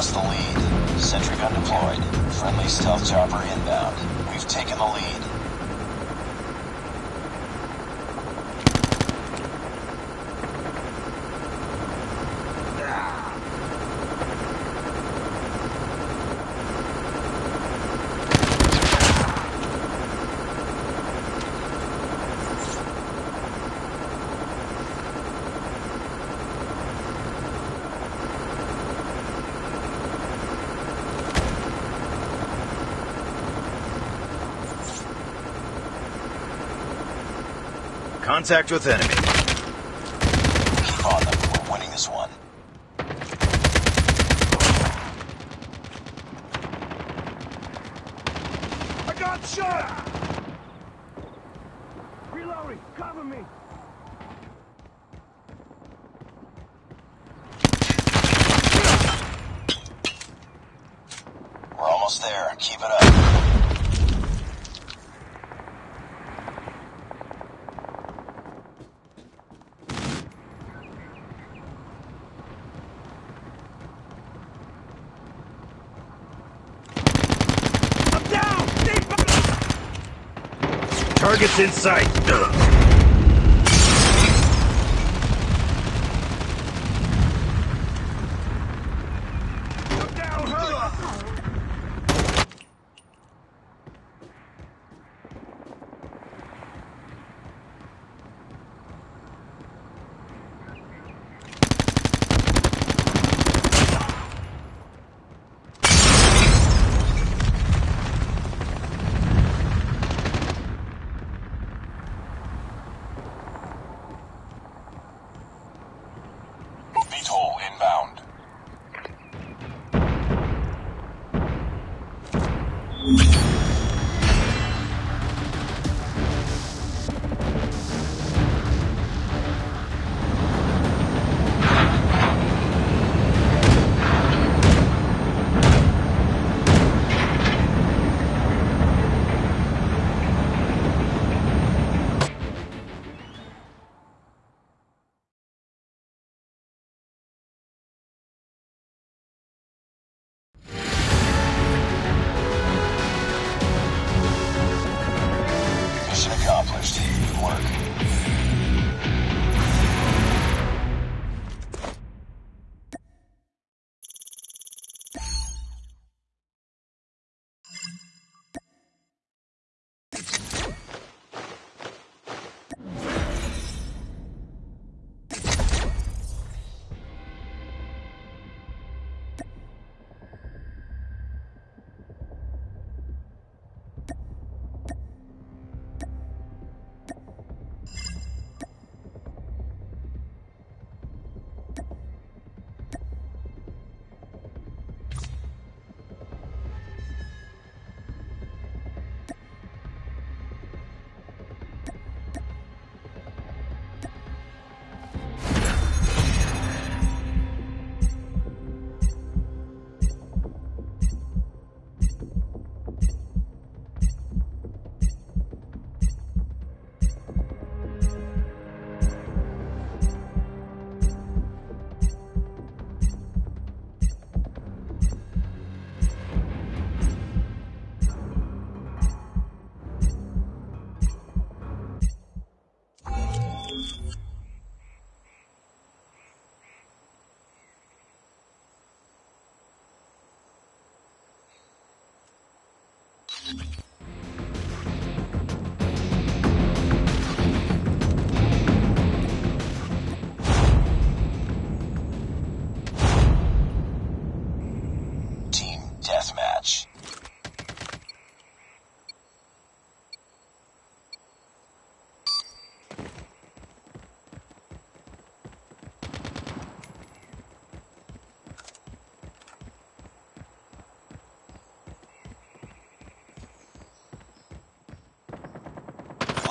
Lost the lead. Sentry gun deployed. Friendly stealth chopper inbound. We've taken the lead. Contact with enemy. Keep on them. We're winning this one. I got shot! Reloading, cover me! We're almost there. Keep it up. I'm down! Stay back! Targets in sight.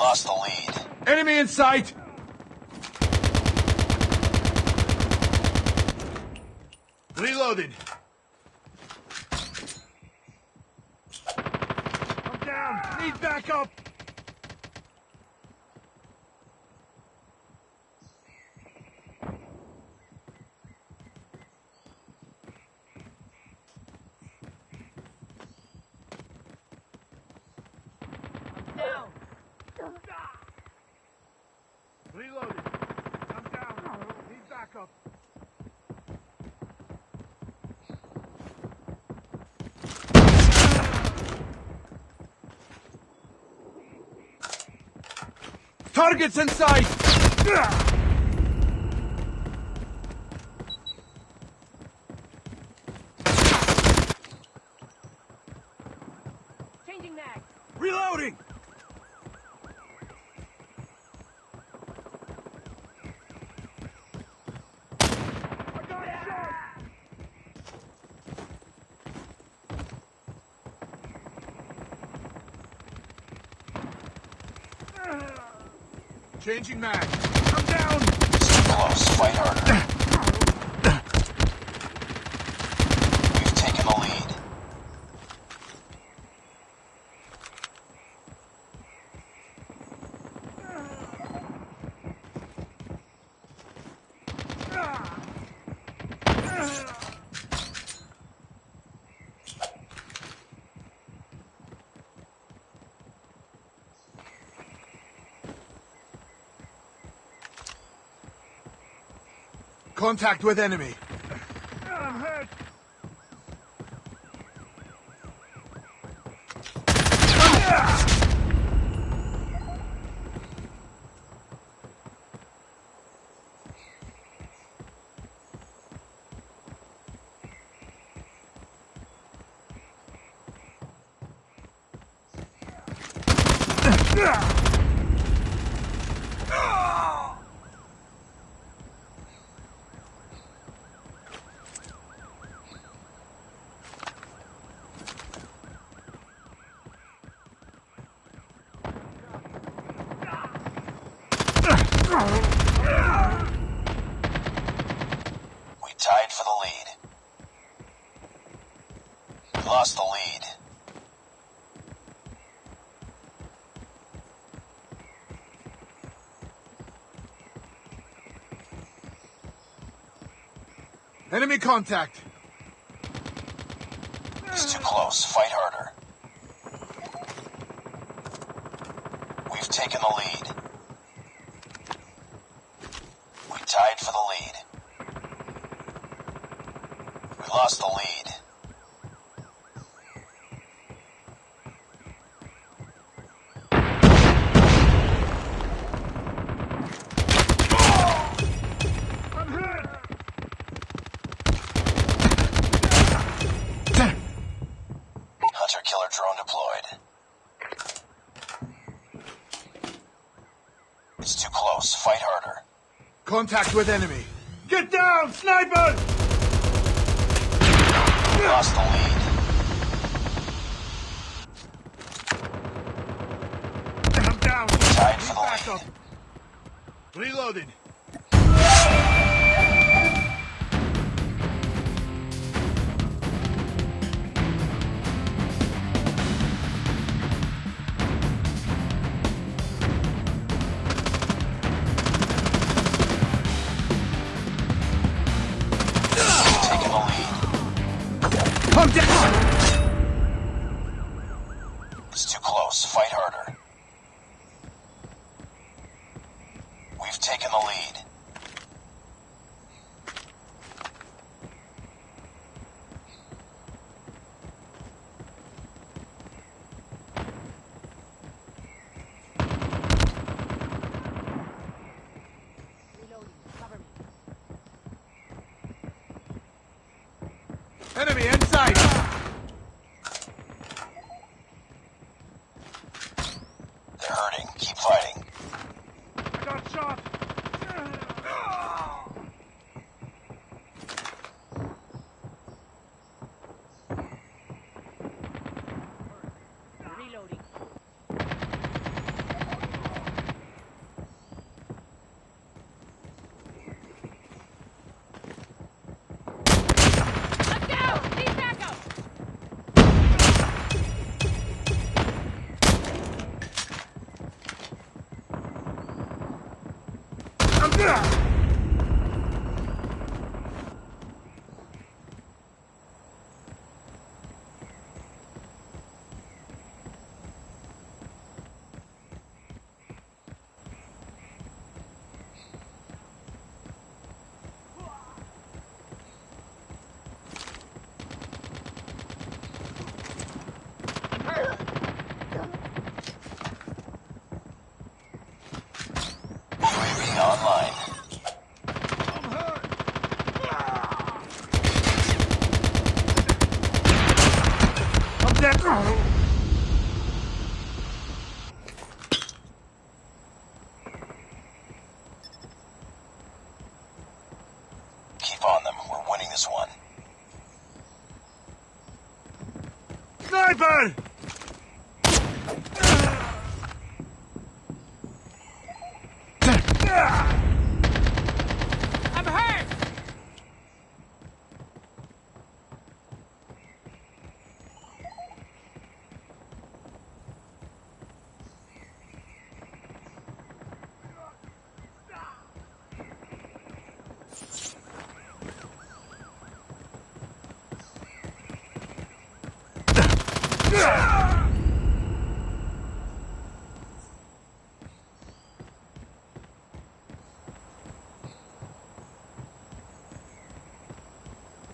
Lost the lead. Enemy in sight! Reloading. Reloading. I'm down, Need backup. Targets in sight! Changing mag. I'm down! Too close. Fight harder. We've taken the lead. Contact with enemy. I'm hurt. We tied for the lead. We lost the lead. Enemy contact. It's too close. Fight harder. We've taken the lead. It's too close. Fight harder. Contact with enemy. Get down, sniper! Lost the lead. I'm down. Tied for the lead. up. Enemy inside.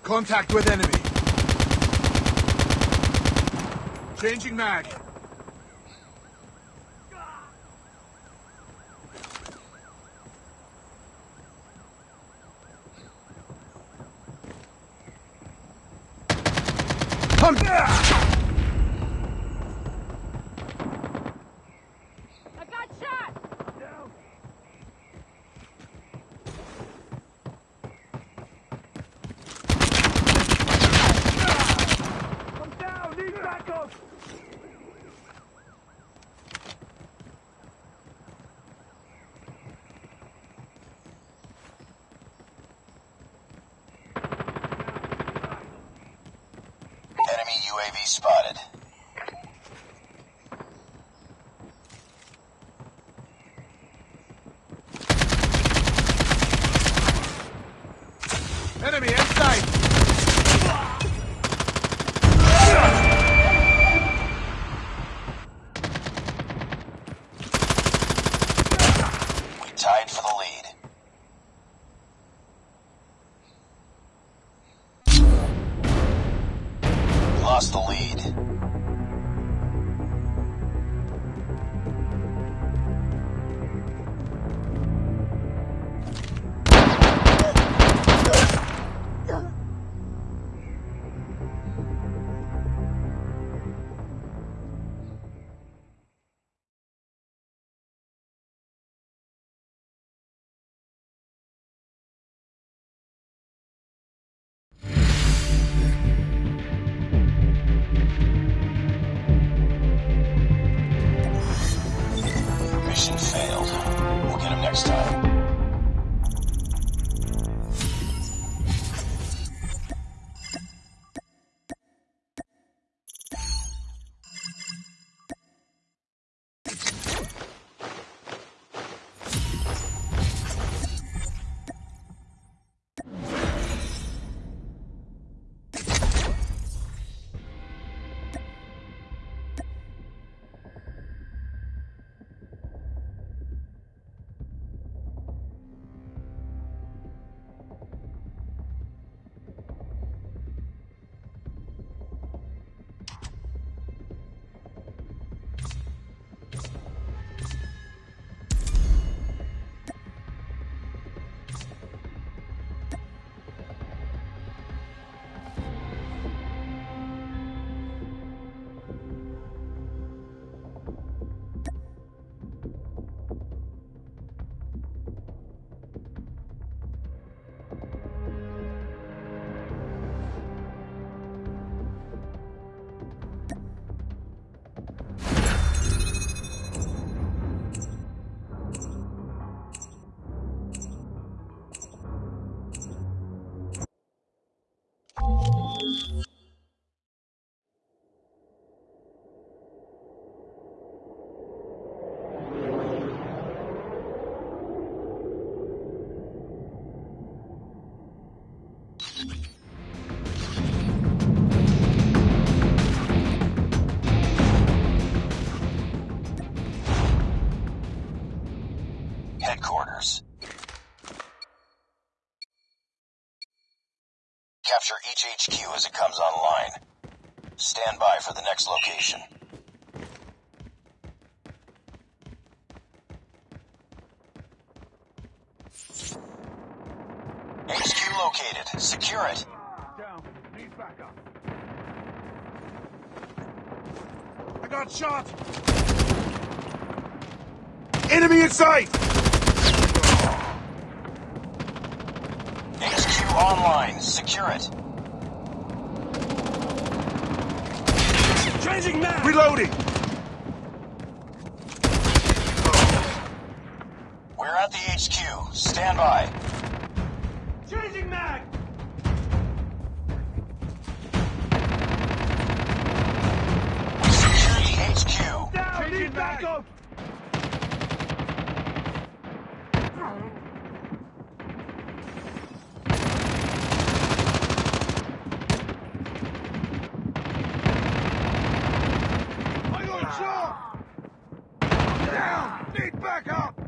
Contact with enemy. Changing mag. Capture each HQ as it comes online. Stand by for the next location. HQ located. Secure it. Down. Need backup. I got shot! Enemy in sight! HQ online. Secure it. Changing mag! Reloading! We're at the HQ. Stand by. Changing mag! We secure the HQ. Down! Changing Need backup! I got a shot! Down! Need backup!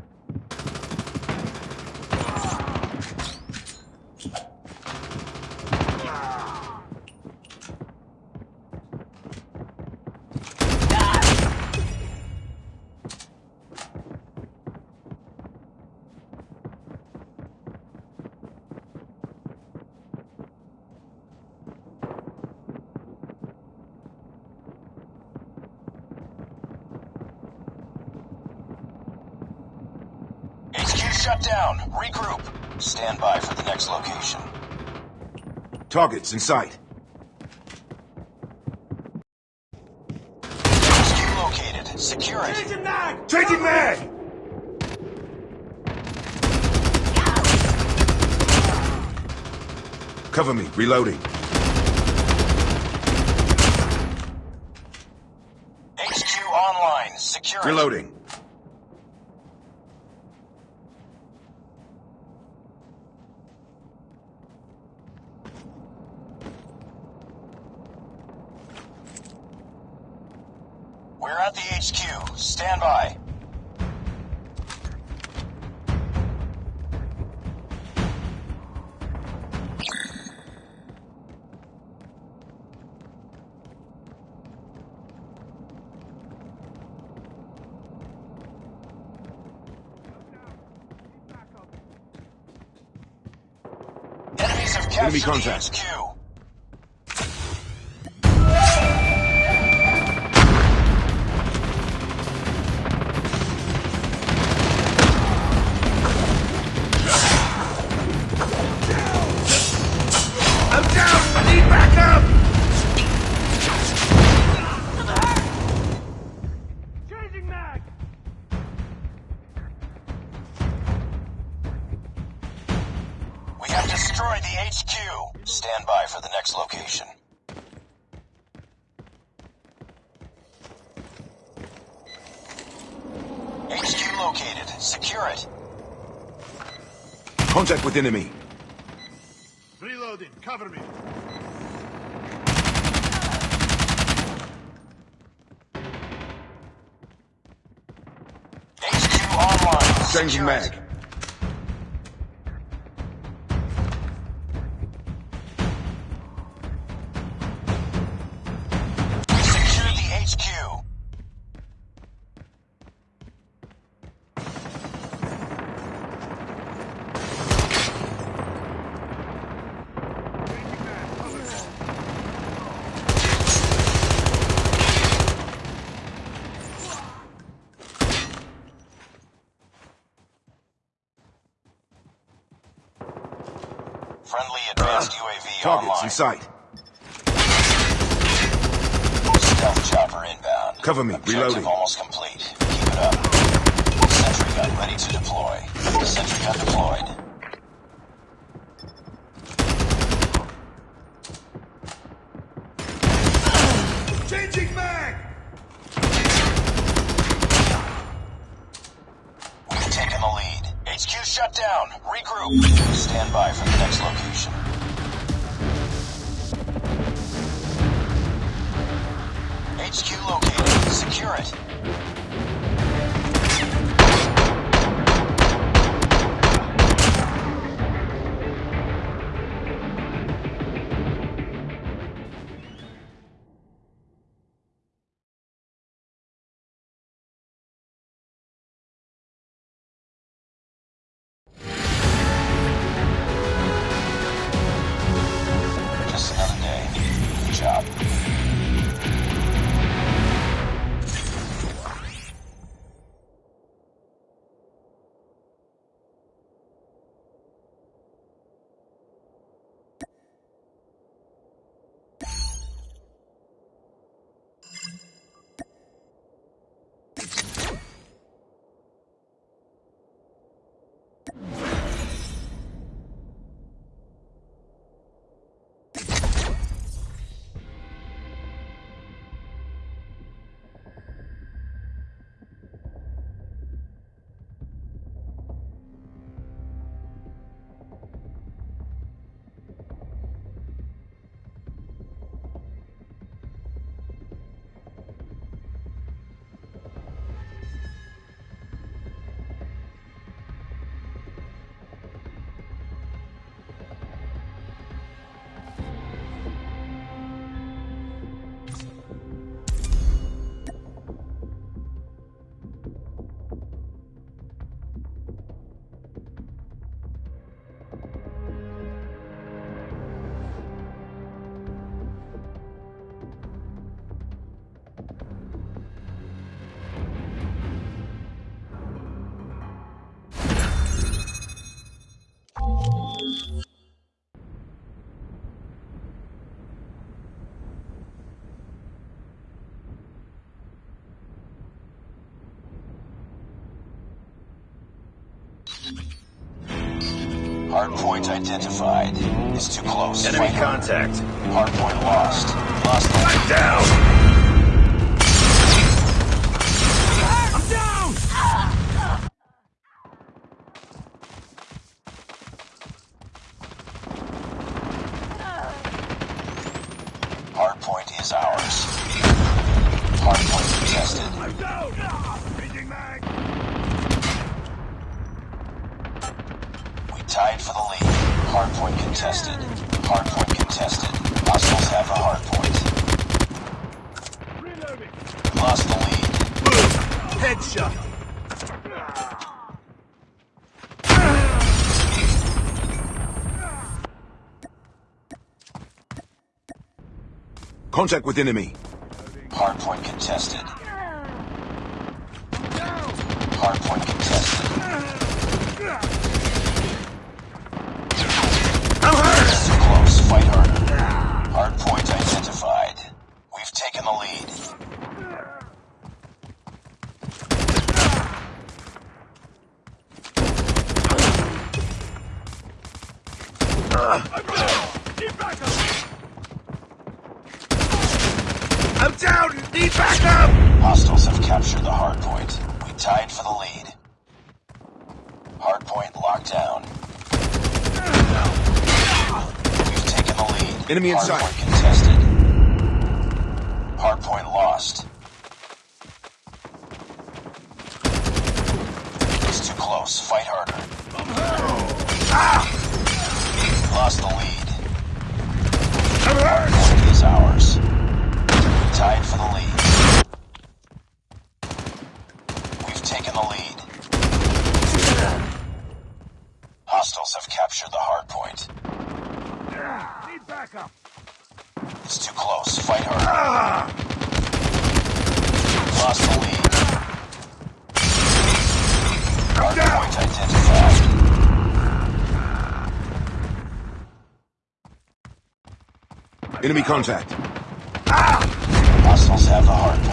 HQ shut down. Regroup. Stand by for the next location. Targets in sight. HQ located. Secure it. Changing mag! Changing mag! Cover me. Reloading. HQ online. Secure it. Reloading. Enemy contact. HQ. Enemy. Reloading, cover me. HQ online. Changing mag. Sight. Stealth chopper inbound. Cover me. Objective Reloading. almost complete. Keep it up. Sentry gun ready to deploy. Sentry gun deployed. Changing mag! We've taken the lead. HQ shut down. Regroup. Stand by for the next location. HQ located. Secure it. Hardpoint identified. It's too close. Enemy Fight contact. Hardpoint lost. Lost. Down! tied for the lead. Hardpoint contested. Hardpoint contested. Hostiles have a hardpoint. Reloading. Lost the lead. Boom! Headshot. Contact with enemy. Hardpoint contested. locked down. We've taken the lead. Enemy inside. Hardpoint contested. Hardpoint lost. It's too close. Fight harder. Lost the lead. Hardpoint is ours. Tied for the lead. contact. Ah! Hostiles have the heart.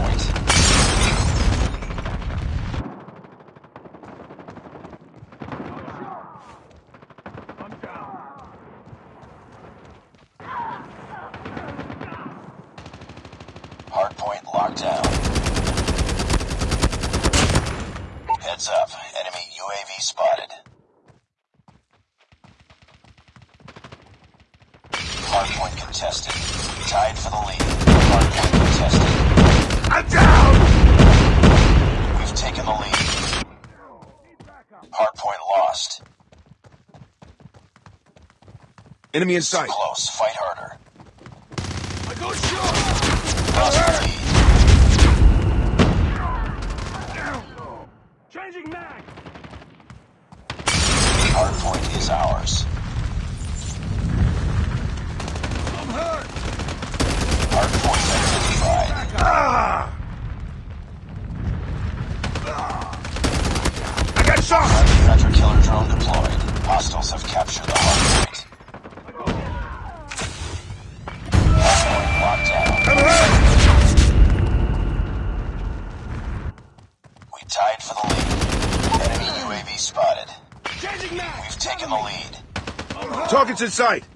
Enemy in sight. sight!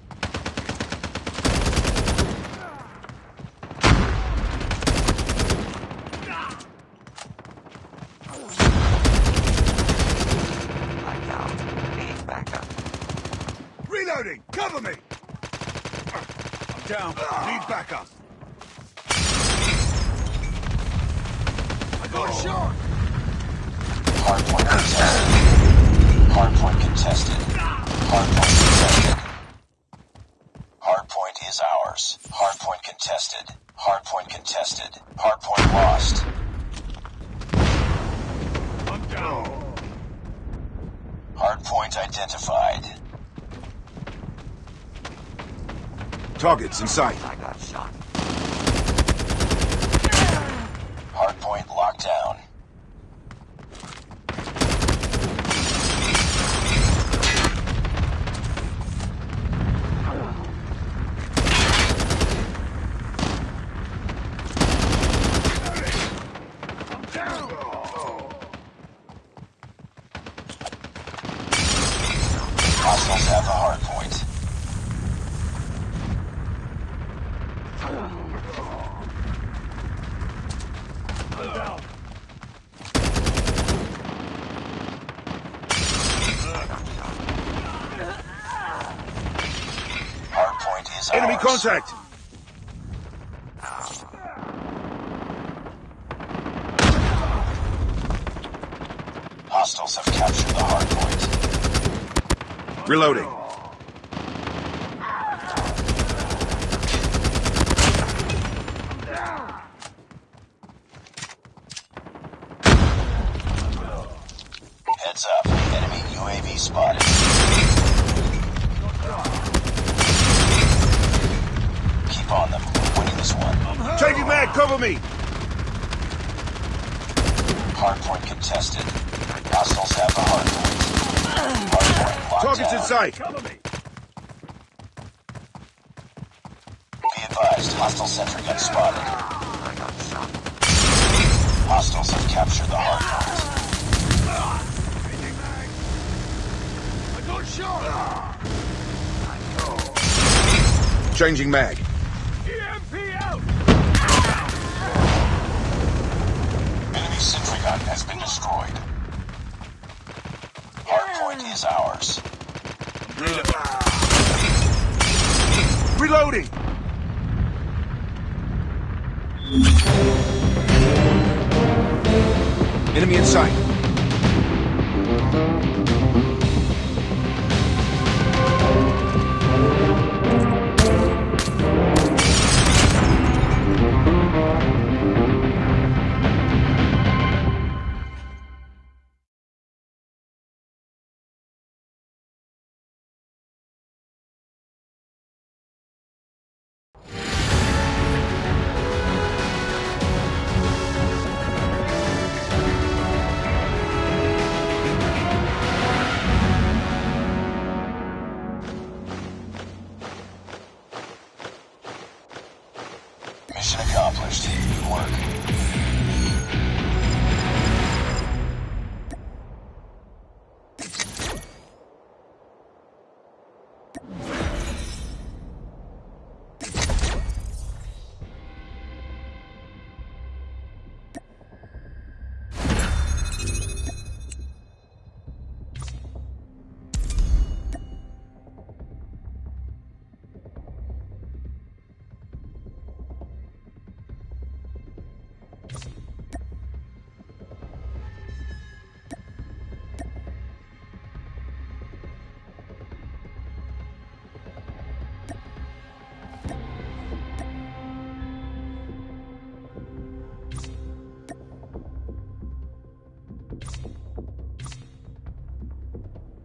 contested. Hardpoint lost. I'm down. Hardpoint identified. Targets in sight. Hostiles have captured the hard point. Reloading. Heads up. Enemy UAV spotted. Keep on them. We're winning this one. Changing mag, cover me! Hardpoint contested. Hostiles have the hardpoint. Hardpoint locked Targets down. in sight! Cover me. Be advised, hostile sentry gun spotted. Hostiles have captured the hardpoint. I got shot. Changing mag. Sentry gun has been destroyed. Hardpoint is ours. Reloading! Enemy in sight. Mission accomplished. Good work.